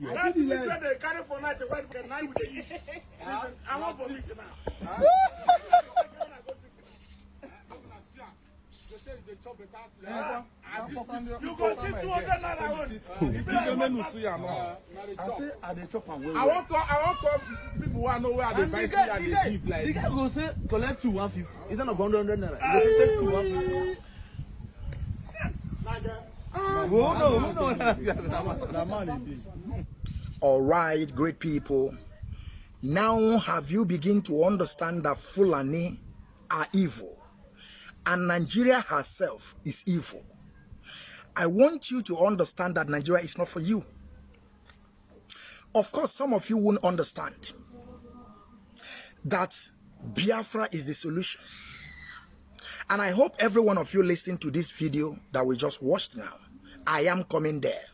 Is where they carry for night, the night with the eat. I want for meat now. You go see 200 naira own. You be like, what man? I say I dey chop am well I want to, I want to, people who know where they And buy the see and the they guy, give the like. guy go say collect two one fifty instead of hundred hundred naira. Go say take two one fifty. Oh no, no, no. Na man e dey. All right, great people. Now have you begin to understand that Fulani are evil and Nigeria herself is evil? I want you to understand that Nigeria is not for you. Of course, some of you won't understand that Biafra is the solution. And I hope every one of you listening to this video that we just watched now, I am coming there.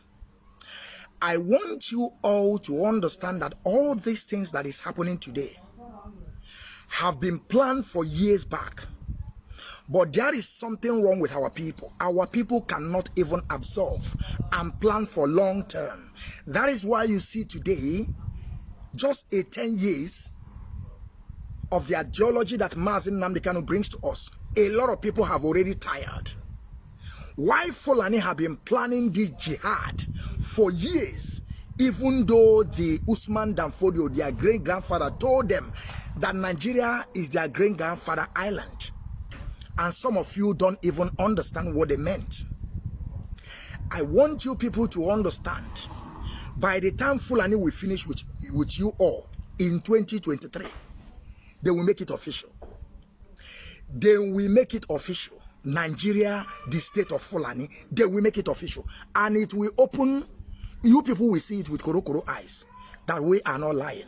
I want you all to understand that all these things that is happening today have been planned for years back. But there is something wrong with our people. Our people cannot even absorb and plan for long term. That is why you see today, just a 10 years of the ideology that Mazi Nnamdi Kanu brings to us, a lot of people have already tired. Why Fulani have been planning this jihad for years, even though the Usman dan Fodio, their great grandfather, told them that Nigeria is their great grandfather island. And some of you don't even understand what they meant. I want you people to understand by the time Fulani will finish with, with you all in 2023, they will make it official. They will make it official. Nigeria, the state of Fulani, they will make it official. And it will open, you people will see it with Koro Koro eyes, that we are not lying.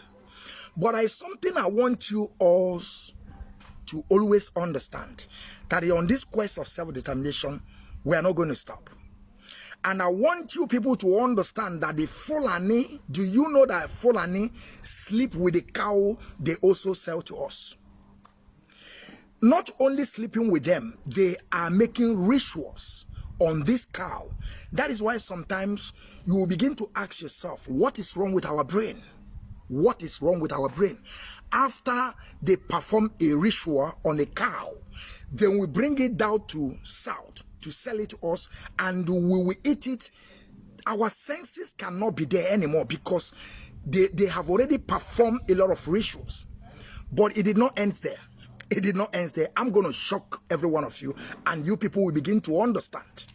But I something I want you all to always understand, that on this quest of self-determination, we are not going to stop. And I want you people to understand that the Fulani, do you know that Fulani sleep with the cow they also sell to us? Not only sleeping with them, they are making rituals on this cow. That is why sometimes you will begin to ask yourself, what is wrong with our brain? What is wrong with our brain? After they perform a ritual on a cow, then we bring it down to south to sell it to us and we will eat it. Our senses cannot be there anymore because they, they have already performed a lot of rituals. But it did not end there it did not end there. I'm going to shock every one of you, and you people will begin to understand.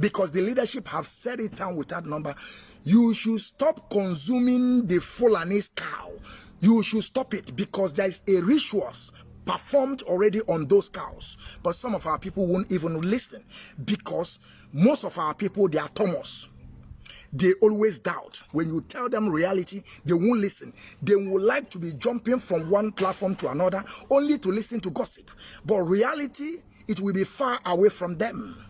Because the leadership have said it down with that number. You should stop consuming the Fulani's cow. You should stop it because there is a rituals performed already on those cows. But some of our people won't even listen because most of our people, they are Thomas they always doubt. When you tell them reality, they won't listen. They would like to be jumping from one platform to another only to listen to gossip. But reality, it will be far away from them.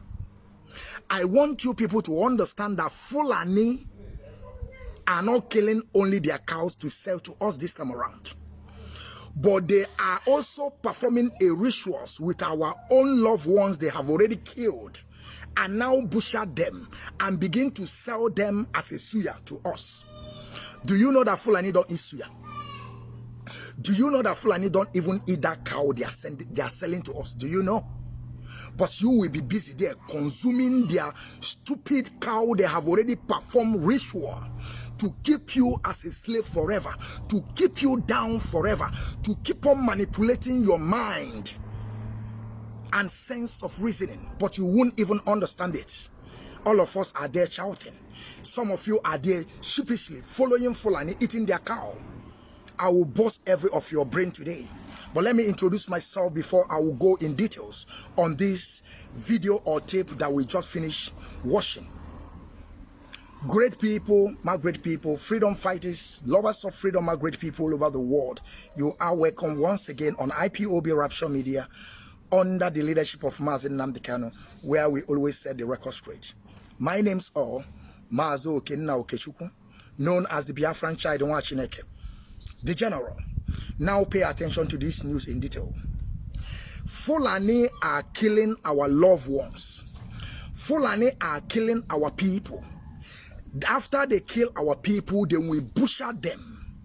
I want you people to understand that Fulani are not killing only their cows to sell to us this time around. But they are also performing a rituals with our own loved ones they have already killed and now butcher them and begin to sell them as a suya to us. Do you know that Fulani don't eat suya? Do you know that Fulani don't even eat that cow they are, sending, they are selling to us? Do you know? But you will be busy there consuming their stupid cow they have already performed ritual to keep you as a slave forever, to keep you down forever, to keep on manipulating your mind and sense of reasoning, but you won't even understand it. All of us are there shouting. Some of you are there sheepishly following Fulani, eating their cow. I will bust every of your brain today. But let me introduce myself before I will go in details on this video or tape that we just finished watching. Great people, my great people, freedom fighters, lovers of freedom, my great people all over the world. You are welcome once again on IPOB Rapture Media under the leadership of Mazin Namdekano, where we always set the record straight. My name's all Mazo Okenna Okechukwu, known as the Biafran Child Chineke, the General. Now pay attention to this news in detail. Fulani are killing our loved ones. Fulani are killing our people. After they kill our people, then we butcher them.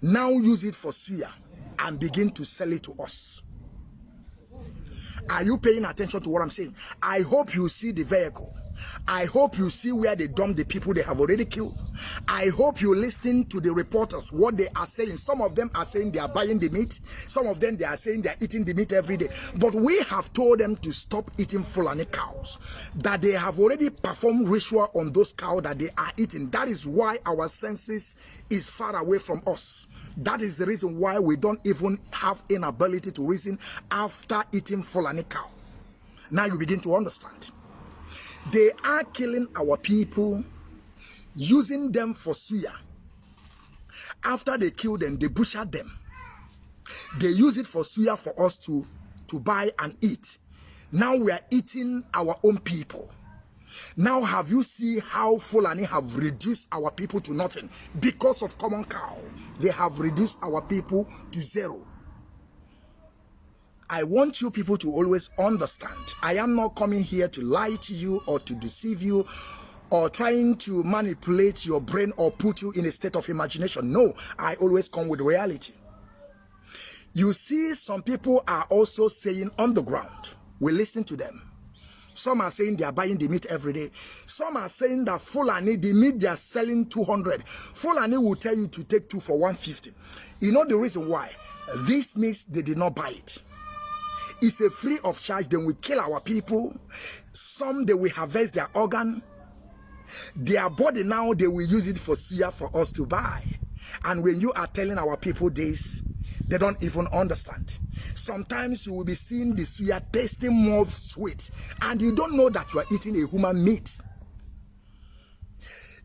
Now use it for suya and begin to sell it to us. Are you paying attention to what I'm saying? I hope you see the vehicle. I hope you see where they dump the people they have already killed. I hope you listen to the reporters, what they are saying. Some of them are saying they are buying the meat. Some of them, they are saying they are eating the meat every day. But we have told them to stop eating Fulani cows. That they have already performed ritual on those cows that they are eating. That is why our senses is far away from us. That is the reason why we don't even have inability to reason after eating Fulani cow. Now you begin to understand. They are killing our people, using them for suya. After they kill them, they butcher them. They use it for suya for us to, to buy and eat. Now we are eating our own people. Now have you seen how Fulani have reduced our people to nothing? Because of common cow, they have reduced our people to zero. I want you people to always understand. I am not coming here to lie to you or to deceive you or trying to manipulate your brain or put you in a state of imagination. No, I always come with reality. You see, some people are also saying on the ground, we listen to them. Some are saying they are buying the meat every day. Some are saying that Fulani, the meat they are selling 200. Fulani will tell you to take two for 150. You know the reason why? This means they did not buy it. It's a free of charge. Then we kill our people. Some they will harvest their organ. Their body now they will use it for suya for us to buy. And when you are telling our people this, they don't even understand. Sometimes you will be seeing the suya tasting more sweet, and you don't know that you are eating a human meat.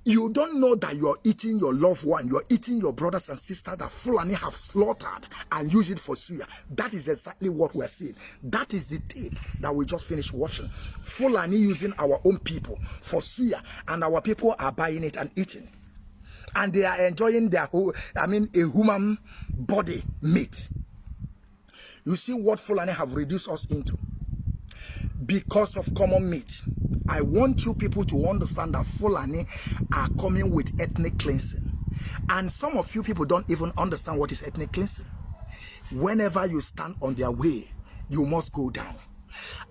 You don't know that you're eating your loved one, you're eating your brothers and sisters that Fulani have slaughtered and use it for suya. That is exactly what we're seeing. That is the tape that we just finished watching. Fulani using our own people for suya, and our people are buying it and eating. And they are enjoying their whole, I mean, a human body meat. You see what Fulani have reduced us into because of common meat. I want you people to understand that Fulani are coming with ethnic cleansing. And some of you people don't even understand what is ethnic cleansing. Whenever you stand on their way, you must go down.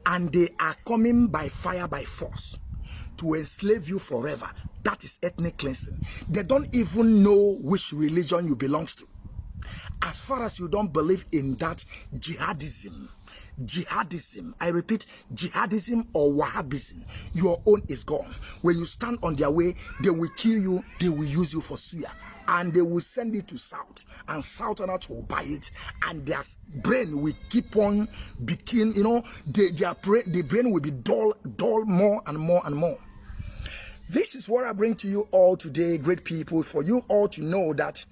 And they are coming by fire, by force to enslave you forever. That is ethnic cleansing. They don't even know which religion you belongs to. As far as you don't believe in that jihadism, jihadism i repeat jihadism or wahhabism your own is gone when you stand on their way they will kill you they will use you for suya and they will send it to south and southerners will buy it and their brain will keep on becoming you know they, their brain the brain will be dull dull more and more and more this is what i bring to you all today great people for you all to know that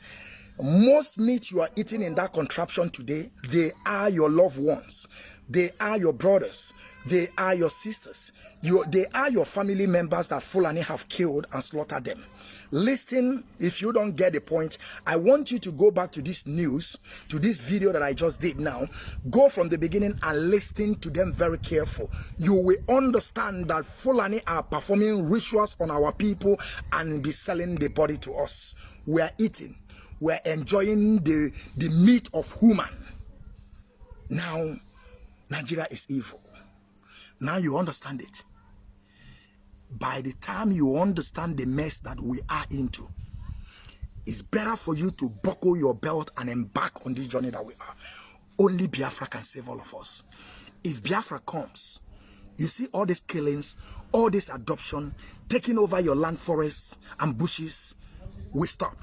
most meat you are eating in that contraption today they are your loved ones they are your brothers. They are your sisters. You, they are your family members that Fulani have killed and slaughtered them. Listen, if you don't get the point, I want you to go back to this news, to this video that I just did now. Go from the beginning and listen to them very careful. You will understand that Fulani are performing rituals on our people and be selling the body to us. We are eating. We are enjoying the, the meat of human. Now, Nigeria is evil. Now you understand it. By the time you understand the mess that we are into, it's better for you to buckle your belt and embark on this journey that we are. Only Biafra can save all of us. If Biafra comes, you see all these killings, all this adoption, taking over your land forests and bushes, we stop.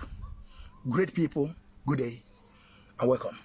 Great people, good day and welcome.